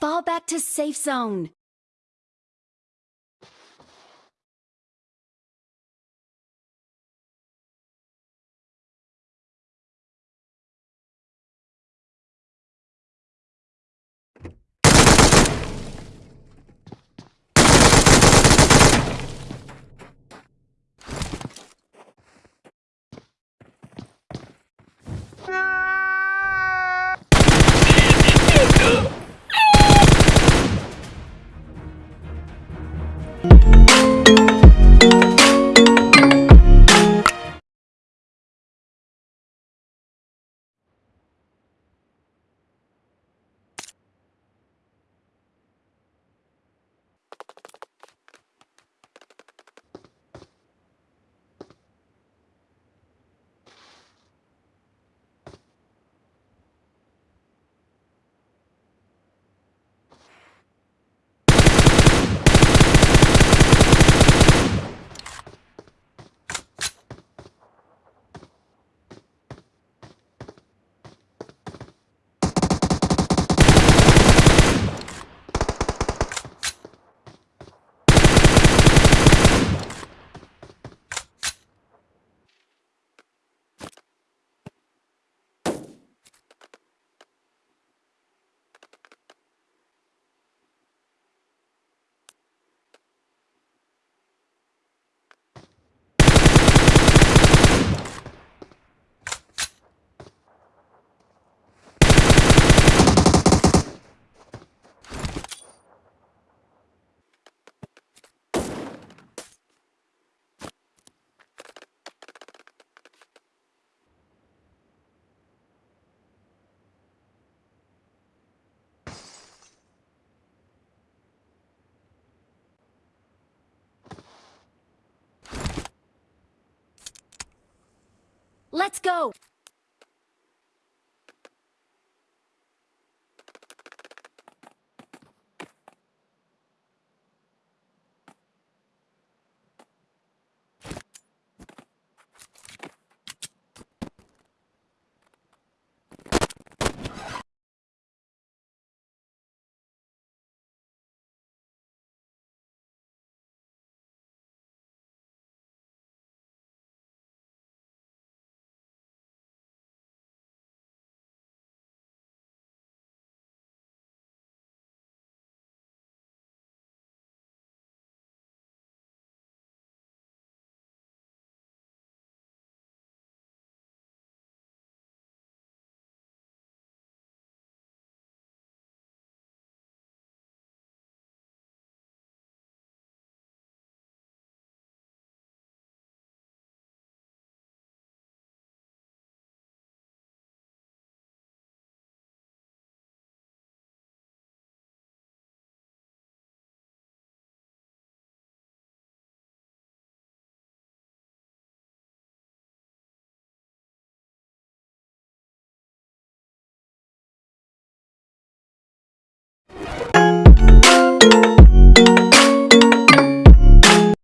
Fall back to safe zone. Thank Let's go!